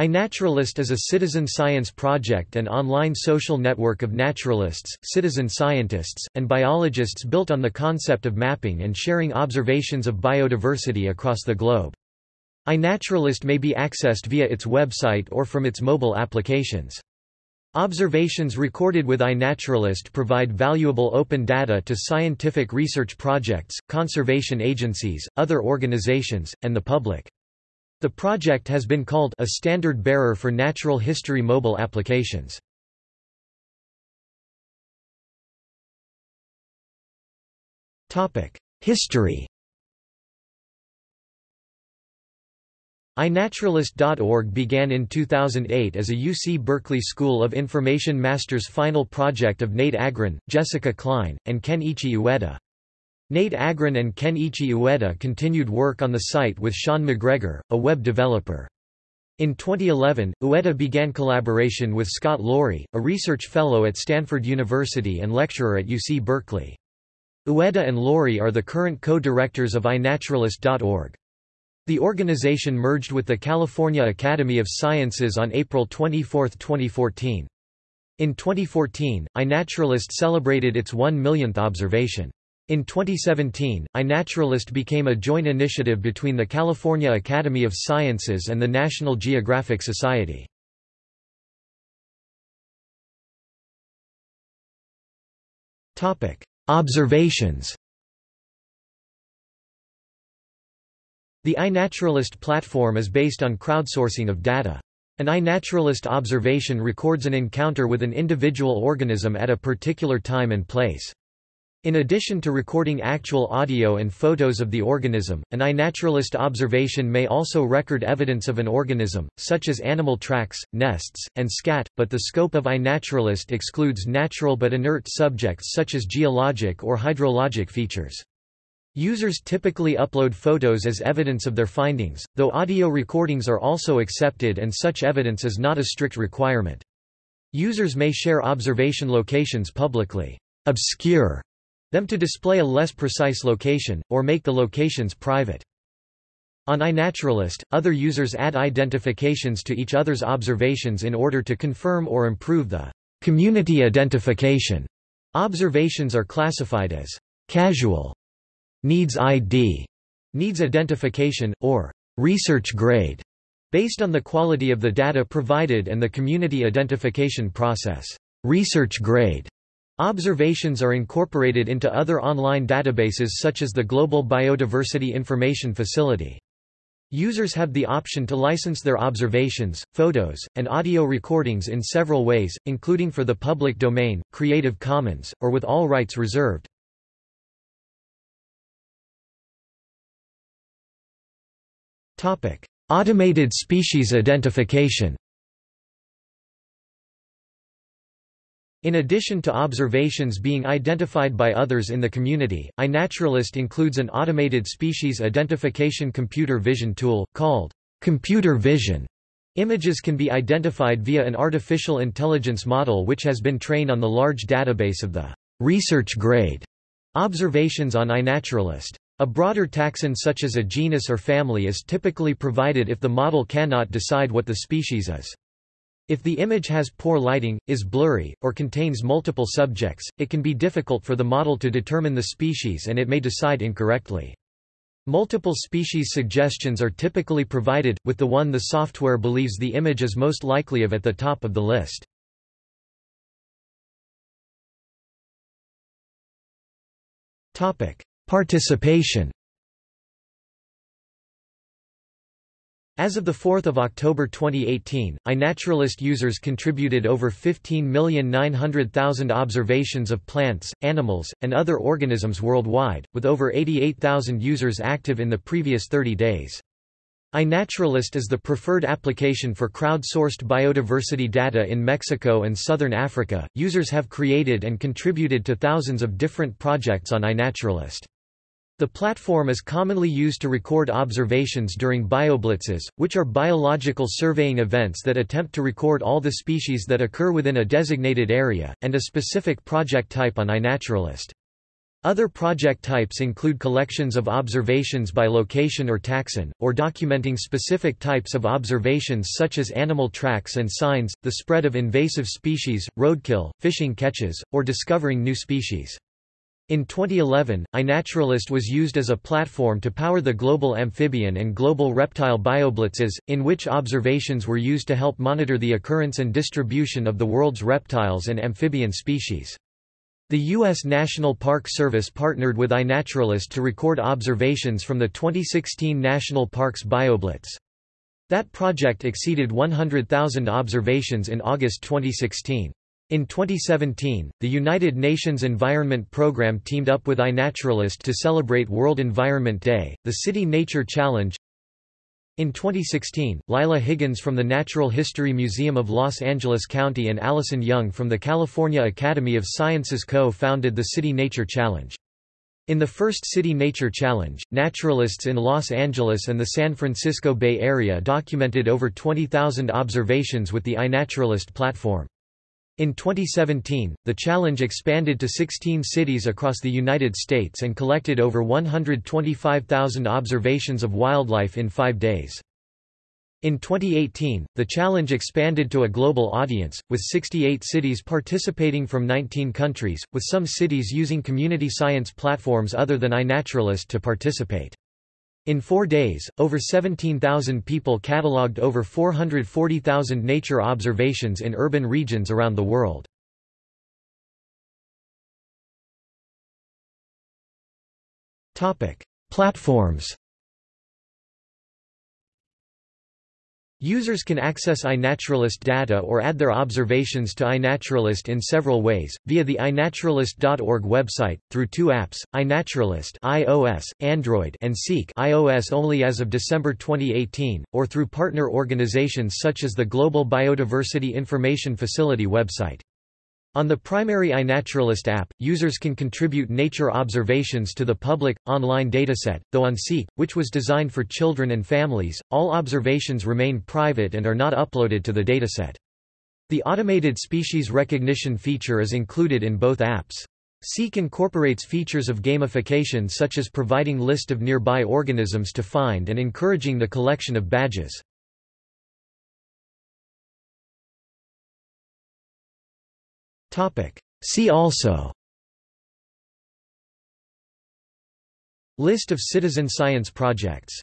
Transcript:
iNaturalist is a citizen science project and online social network of naturalists, citizen scientists, and biologists built on the concept of mapping and sharing observations of biodiversity across the globe. iNaturalist may be accessed via its website or from its mobile applications. Observations recorded with iNaturalist provide valuable open data to scientific research projects, conservation agencies, other organizations, and the public. The project has been called a standard bearer for natural history mobile applications. History iNaturalist.org began in 2008 as a UC Berkeley School of Information Master's final project of Nate Agron, Jessica Kline, and Ken-Ichi Ueda. Nate Agron and Ken-Ichi Ueda continued work on the site with Sean McGregor, a web developer. In 2011, Ueda began collaboration with Scott Loarie, a research fellow at Stanford University and lecturer at UC Berkeley. Ueda and Loarie are the current co-directors of iNaturalist.org. The organization merged with the California Academy of Sciences on April 24, 2014. In 2014, iNaturalist celebrated its one millionth observation. In 2017, iNaturalist became a joint initiative between the California Academy of Sciences and the National Geographic Society. Observations The iNaturalist platform is based on crowdsourcing of data. An iNaturalist observation records an encounter with an individual organism at a particular time and place. In addition to recording actual audio and photos of the organism, an iNaturalist observation may also record evidence of an organism, such as animal tracks, nests, and scat, but the scope of iNaturalist excludes natural but inert subjects such as geologic or hydrologic features. Users typically upload photos as evidence of their findings, though audio recordings are also accepted and such evidence is not a strict requirement. Users may share observation locations publicly. Obscure them to display a less precise location, or make the locations private. On iNaturalist, other users add identifications to each other's observations in order to confirm or improve the community identification. Observations are classified as casual, needs ID, needs identification, or research grade, based on the quality of the data provided and the community identification process. Research grade Observations are incorporated into other online databases such as the Global Biodiversity Information Facility. Users have the option to license their observations, photos, and audio recordings in several ways, including for the public domain, Creative Commons, or with all rights reserved. Automated species identification In addition to observations being identified by others in the community, iNaturalist includes an automated species identification computer vision tool, called computer vision. Images can be identified via an artificial intelligence model which has been trained on the large database of the research grade observations on iNaturalist. A broader taxon such as a genus or family is typically provided if the model cannot decide what the species is. If the image has poor lighting, is blurry, or contains multiple subjects, it can be difficult for the model to determine the species and it may decide incorrectly. Multiple species suggestions are typically provided, with the one the software believes the image is most likely of at the top of the list. Participation As of 4 October 2018, iNaturalist users contributed over 15,900,000 observations of plants, animals, and other organisms worldwide, with over 88,000 users active in the previous 30 days. iNaturalist is the preferred application for crowdsourced biodiversity data in Mexico and southern Africa. Users have created and contributed to thousands of different projects on iNaturalist. The platform is commonly used to record observations during bioblitzes, which are biological surveying events that attempt to record all the species that occur within a designated area, and a specific project type on iNaturalist. Other project types include collections of observations by location or taxon, or documenting specific types of observations such as animal tracks and signs, the spread of invasive species, roadkill, fishing catches, or discovering new species. In 2011, iNaturalist was used as a platform to power the global amphibian and global reptile bioblitzes, in which observations were used to help monitor the occurrence and distribution of the world's reptiles and amphibian species. The U.S. National Park Service partnered with iNaturalist to record observations from the 2016 National Parks BioBlitz. That project exceeded 100,000 observations in August 2016. In 2017, the United Nations Environment Programme teamed up with iNaturalist to celebrate World Environment Day, the City Nature Challenge, in 2016, Lila Higgins from the Natural History Museum of Los Angeles County and Allison Young from the California Academy of Sciences co-founded the City Nature Challenge. In the first City Nature Challenge, naturalists in Los Angeles and the San Francisco Bay Area documented over 20,000 observations with the iNaturalist platform. In 2017, the challenge expanded to 16 cities across the United States and collected over 125,000 observations of wildlife in five days. In 2018, the challenge expanded to a global audience, with 68 cities participating from 19 countries, with some cities using community science platforms other than iNaturalist to participate. In four days, over 17,000 people catalogued over 440,000 nature observations in urban regions around the world. Platforms Users can access iNaturalist data or add their observations to iNaturalist in several ways, via the iNaturalist.org website, through two apps, iNaturalist iOS, Android and Seek iOS only as of December 2018, or through partner organizations such as the Global Biodiversity Information Facility website. On the primary iNaturalist app, users can contribute nature observations to the public, online dataset, though on Seek, which was designed for children and families, all observations remain private and are not uploaded to the dataset. The automated species recognition feature is included in both apps. Seek incorporates features of gamification such as providing list of nearby organisms to find and encouraging the collection of badges. See also. List of citizen science projects